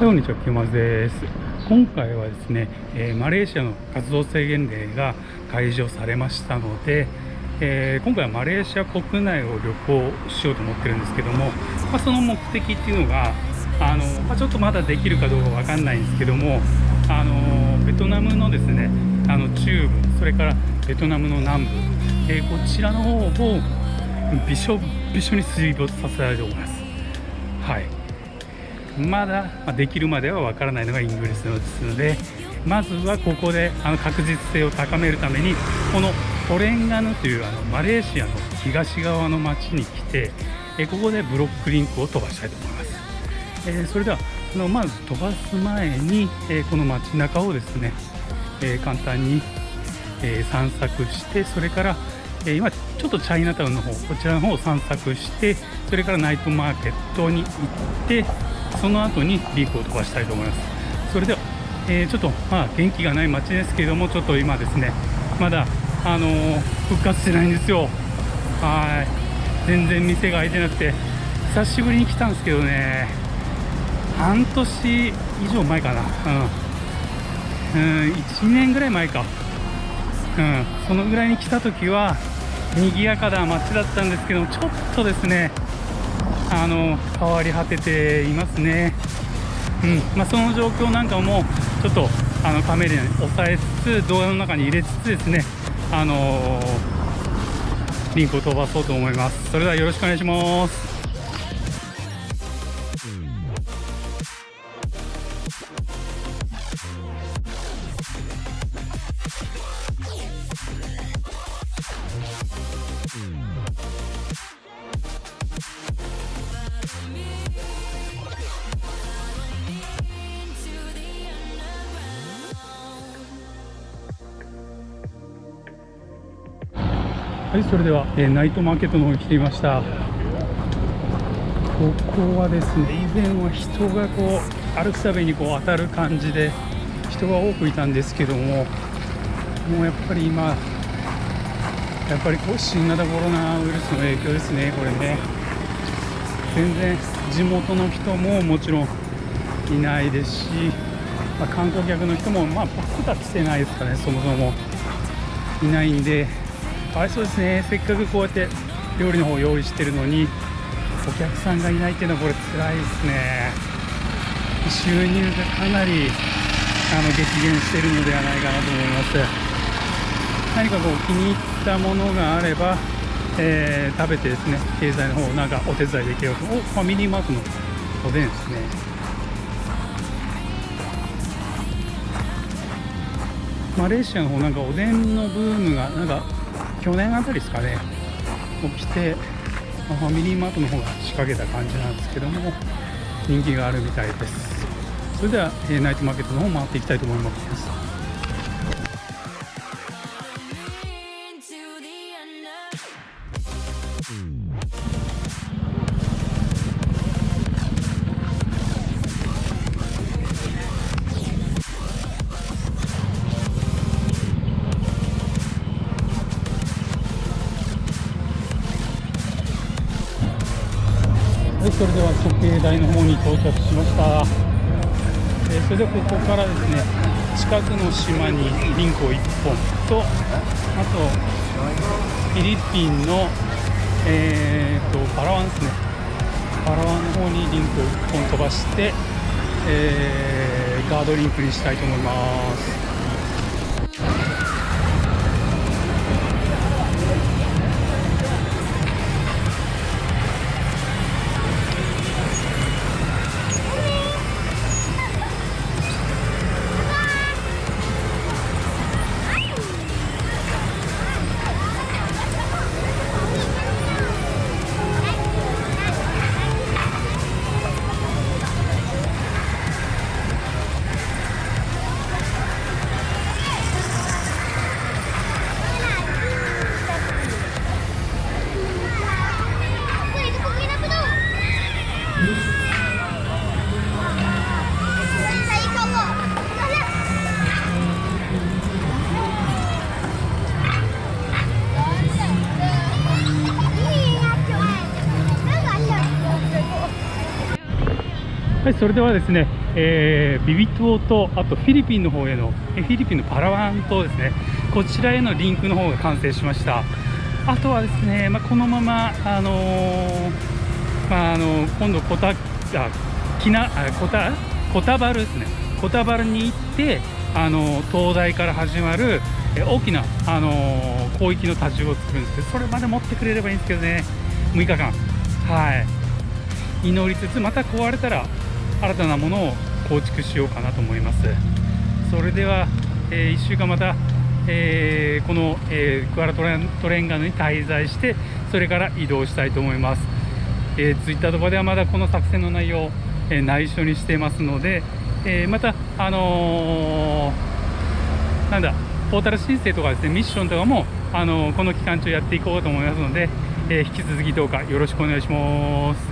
こんにちは、キュマズです。今回はですね、えーマレーシアの活動制限令が解除されましたので、えー今回はマレーシア国内を旅行しようと思ってるんですけども、まあ、その目的っていうのが、あのまあ、ちょっとまだできるかどうかわかんないんですけども、あのベトナムのですね、あの中部、それからベトナムの南部、えーこちらの方をびしょびしょに水没させられております。はい。まだまできるまではわからないのがイングリスですのでまずはここであの確実性を高めるためにこのトレンガヌというあのマレーシアの東側の町に来てえここでブロックリンクを飛ばしたいと思います、えそれではあのまず飛ばす前に、えこの街中をですね、え簡単に、え散策してそれから、え今ちょっとチャイナタウンの方こちらの方を散策してそれからナイトマーケットに行ってその後にリークを飛ばしたいと思います。それでは、えーちょっとまあ元気がない街ですけれどもちょっと今ですねまだあのー復活してないんですよ。はい。全然店が開いてなくて久しぶりに来たんですけどね半年以上前かな。うん、うん、1年ぐらい前か。うん、そのぐらいに来た時は賑やかな街だったんですけどちょっとですねあの変わり果てていますね、うん。まあ、その状況なんかもちょっとあのカメラに抑えつつ動画の中に入れつつですねあのリンクを飛ばそうと思います。それではよろしくお願いします。はい、それでは、えーナイトマーケットの方に来ていました。ここはですね、以前は人がこう歩くたびにこう当たる感じで人が多くいたんですけども、もうやっぱり今、やっぱりこう新型コロナウイルスの影響ですね、これね。全然地元の人ももちろんいないですし、まあ、観光客の人もまあ僕は来てないですかね、そもそもいないんで。かわいそうですね、せっかくこうやって料理の方用意してるのに、お客さんがいないっていうのは、これ、辛いですね、収入がかなりあの激減してるのではないかなと思います。何かこう気に入ったものがあれば、えー食べてですね、経済の方なんかお手伝いできると、おファミリーマートのおでんですね。マレーシアの方なんかおでんのブームがなんか去年あたりですかね。起きてまあファミリーマートの方が仕掛けた感じなんですけども人気があるみたいです。それでは、えーナイトマーケットの方回っていきたいと思います。はい、それでは時計台の方に到着しました。えーそれでここからですね、近くの島にリンクを1本と、あとフィリピンの、えー、とパラワンですね、パラワンの方にリンクを1本飛ばして、えーガードリンクにしたいと思います。はい、それではですね、えービビ島とあとフィリピンの方へのえフィリピンのパラワン島ですね。こちらへのリンクの方が完成しました。あとはですね、まあ、このままあのーまあ、あの今度コタあキナあコタコタバルですね。コタバルに行ってあの東大から始まるえ大きなあの広域の多重を作るんですけどそれまで持ってくれればいいんですけどね。6日間。はい。祈りつつまた壊れたら新たなものを構築しようかなと思います。それでは、え1週間また、えーこの、えークアラトレントレンガヌに滞在してそれから移動したいと思います、えー、ツイッターとかではまだこの作戦の内容、えー内緒にしていますので、えーまたあのーなんだポータル申請とかですねミッションとかも、あのーこの期間中やっていこうと思いますので、えー引き続きどうかよろしくお願いします。